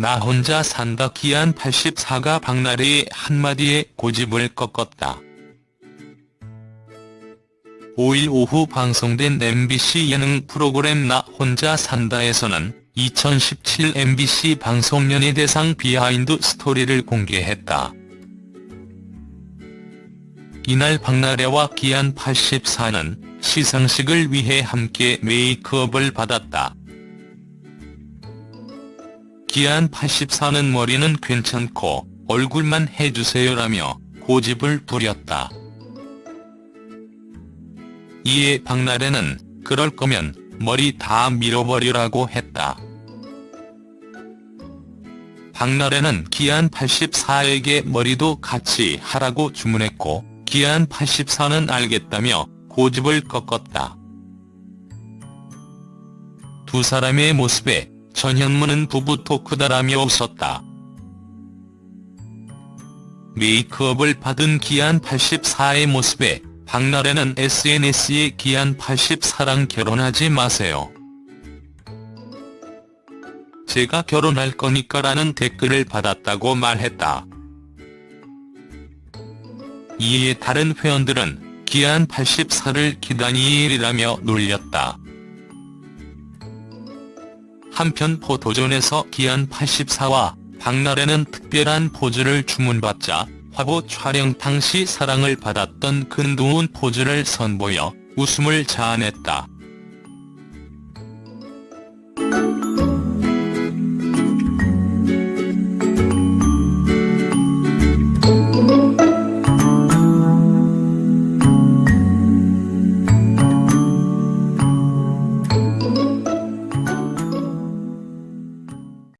나 혼자 산다 기안 84가 박나래의 한마디에 고집을 꺾었다. 5일 오후 방송된 MBC 예능 프로그램 나 혼자 산다에서는 2017 MBC 방송연예대상 비하인드 스토리를 공개했다. 이날 박나래와 기안 84는 시상식을 위해 함께 메이크업을 받았다. 기안 84는 머리는 괜찮고 얼굴만 해주세요라며 고집을 부렸다. 이에 박나래는 그럴 거면 머리 다 밀어버리라고 했다. 박나래는 기안 84에게 머리도 같이 하라고 주문했고 기안 84는 알겠다며 고집을 꺾었다. 두 사람의 모습에 전현무는 부부 토크다라며 웃었다. 메이크업을 받은 기안 84의 모습에 박나래는 SNS에 기안 84랑 결혼하지 마세요. 제가 결혼할 거니까 라는 댓글을 받았다고 말했다. 이에 다른 회원들은 기안 84를 기다니일이라며 놀렸다. 한편 포토존에서 기안 84와 박나래는 특별한 포즈를 주문받자 화보 촬영 당시 사랑을 받았던 근두운 포즈를 선보여 웃음을 자아냈다.